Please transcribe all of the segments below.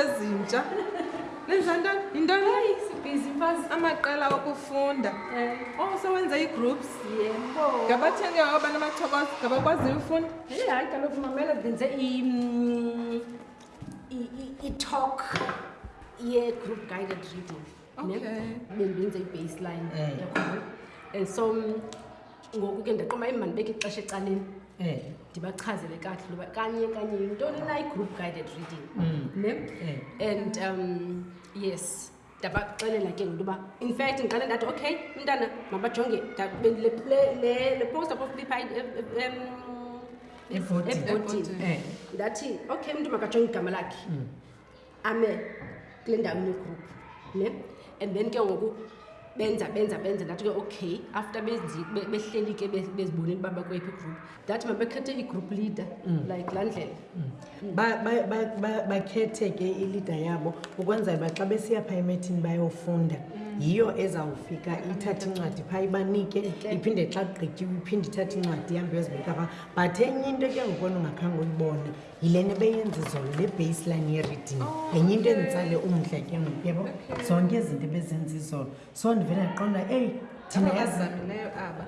ezintsha nenza ntoni yintoni amaqela okufunda eh. oh sewenza ii-groups ngabathenge oba namathoko ngabakwaziyo ufunda eh, hayi kaloku mamela ndenze mm, i-talk ye-group guided reading bendenze i-baseline eh. yakhona and so ngoku ke ndaqoma imandibeke ixesha ecaleni eh. ndibachazele kakuhle loba kanye kanye yintoni na i-group guided reading mm. ne eh. and um yes ndabaxelela ke ngokuba in fact ndiqale ndathi okay umntana mabajonge le poster poflipha ebhodini ndathi okay umntu makajonge igama lakhe mm. ame kule ndawo negroup ne and then ke ngoku benza benza benza ndathi ke okay after behleli ke bezibonile uba bakwephi igroup ndathi mabekhethe igroup leader mm. like laa ndlela mm. bakhethe ke ileader yabo ukwenzela uba xa besiya phaa emethini bayofunda mm. yiyo ezawufika ithathe incwadi phaa ibanike iphinde xa gqityiwe iphinde ithathe incwadi ihambe yozibeka phaa but enye into ke ngokona ungakhange uyibone yile nto beyenza izolo le baseline yereading oh, yenye into enditsale umdla ke ngoku yabo zonke izinto ebezenza izolo so ndivele ndaqonda eyi thina yazamileyo aba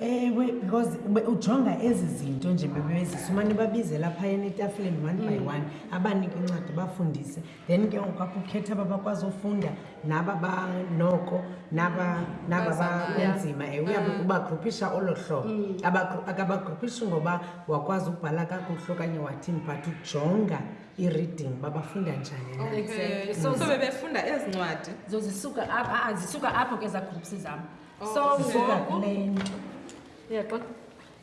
ewe because ujonga ezi zinto nje bebezisa umane babizela phayeni etafuleni one by mm. one abanike incwadi bafundise then ke ngoku apho ukhetha aba bakwazi ufunda naba banoko naba naba Bazamayo. banzima ewe uyabe Mm. ubagruphisha olo hlobo Mm. Abagru- akabagruphishi ngoba wakwazi ubhala kakuhle okanye wathini but ujonga i-reading uba bafunda njani na Okay. Exactly. So, so bebefunda ezi ncwadi so zisuka apho ah, zisuka apho ke za groups zam so Zisuka ngoku kule nto yeah, xa-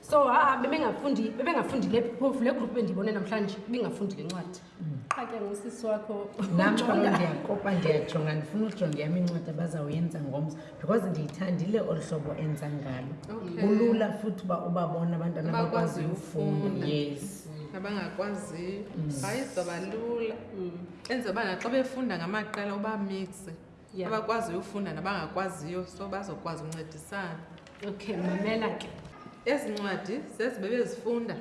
so ha ah, bebengafundi bebengafundi le phofu le group bendiyibone namhlanje ibingafundi le ncwadi qha ke ngusisi wakho ndiyakopa ndiyajonga ndifuna ujonga yam incwadi abazawuyenza ngomso because ndiyithandile olu hlobo enza ngalo kulula futhi uba ubabona abantwana bakwazi ufunda yes abangakwaziyo mm. hayi zoba lula mm. enze uba naxa befunda ngamaqela uba mixe Yeah. abakwaziyo ufunda nabangakwaziyo so bazokwazi uncedisana Okay, mamela ke. ezi ncwadi zezi bebezifunda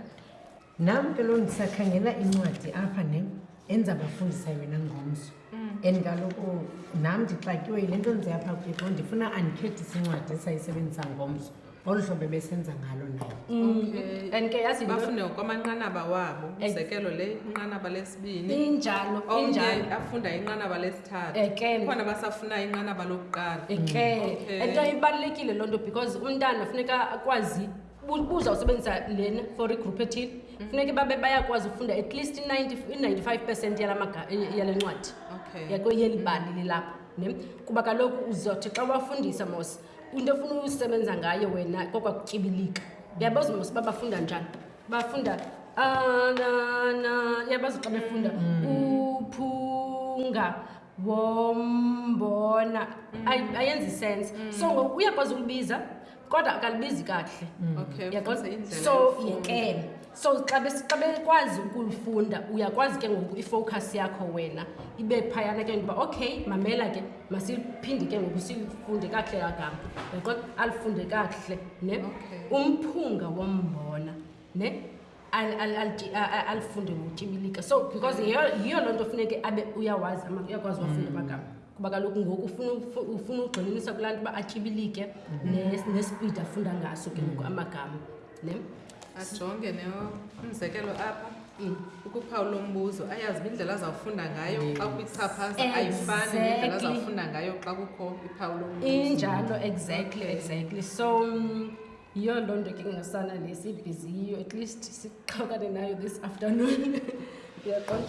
Nam ke lo ndisakhangela incwadi apha ne enza bafundisa yona ngomso. And kaloku nam ndixakiwe yile nto nze apha kwethu ndifuna andikhethise incwadi esayisebenzisa ngomso. olu hlobo ebesenza ngalo nayo mm. and ke yazi bafune kwamanqanaba wabo umzekelo le inqanaba lesibini injalo omnye afunda inqanaba lesithathu khona basafunayo inqanaba lokuqala ke ento ibalulekile loo nto because umntana funeka akwazi buza usebenzisa lena for igroup ethile mm. funeka babe bayakwazi ufunda at least i-ninety five percent yale ncwadi yakweyelibali lilapho ne kuba kaloku uzothi xa ubafundisa mos into efuna usebenza ngayo wena kokwa kutyibilika yabo zimos uba bafunda njani bafunda anana yabazi xa befunda mm. uphunga wombona mm. ayenzi isense mm. so ngoku uyakwazi ukubiza kodwa akalibizi kakuhle yaqoza so yekele so xa bekwazi ukulifunda uyakwazi ke ngoku ifocus yakho wena ibe phayana ke ngokuba okay mamela ke masiphinde ke ngoku silifunde kakuhle kagama yaqo alifunde kakuhle ne umphunga wombona ne alifunde ngotyibilika so because yiyo loo nto funeke abe uyawazi uyakwazi wafunda mm. amagama kuba kaloku ngoku ufuna ugxininisa kulaa nto uba atyibilike mm. nesipidi afunda ngaso ke ngoku mm. amagama ne ajonge ne umzekelo apha mm. ukuphawu lombuzo ayazi indlela azawufunda ngayo xa kwichaphaza ayifani indlela azawufunda ngayo xa kukho iphawu lombuzo injalo exactly exactly so um, yiyo loo nto ke kungasana le sibhiziyiyo at least sixhokane nayo this afternoon uyaqonda